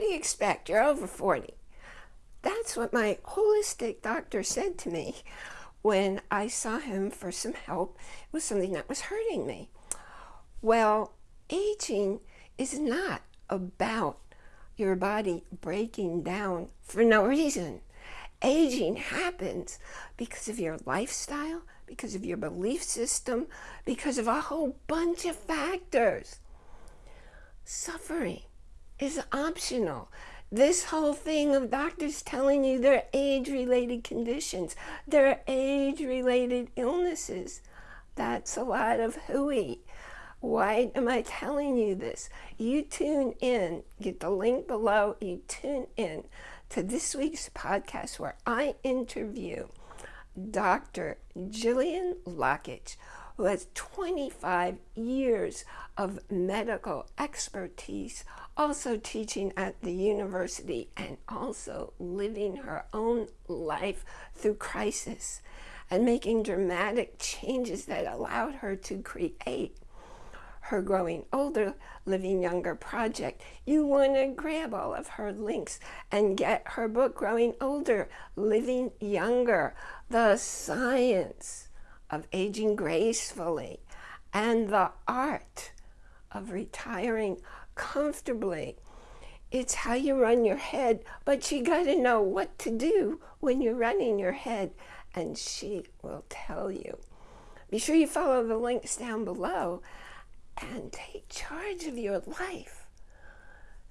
what do you expect? You're over 40. That's what my holistic doctor said to me when I saw him for some help with something that was hurting me. Well, aging is not about your body breaking down for no reason. Aging happens because of your lifestyle, because of your belief system, because of a whole bunch of factors. Suffering is optional. This whole thing of doctors telling you they're age-related conditions, they're age-related illnesses, that's a lot of hooey. Why am I telling you this? You tune in, get the link below, you tune in to this week's podcast where I interview Dr. Gillian Lockitch, who has 25 years of medical expertise, also teaching at the university and also living her own life through crisis and making dramatic changes that allowed her to create her Growing Older, Living Younger project, you want to grab all of her links and get her book, Growing Older, Living Younger, The Science of Aging Gracefully, and the Art of Retiring Comfortably. It's how you run your head, but you got to know what to do when you're running your head, and she will tell you. Be sure you follow the links down below and take charge of your life.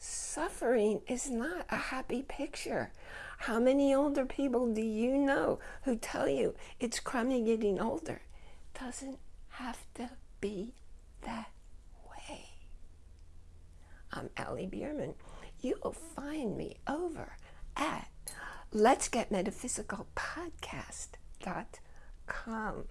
Suffering is not a happy picture. How many older people do you know who tell you it's crummy getting older? Doesn't have to be that way. I'm Allie Bierman. You'll find me over at Let's Get Metaphysical Podcast.com.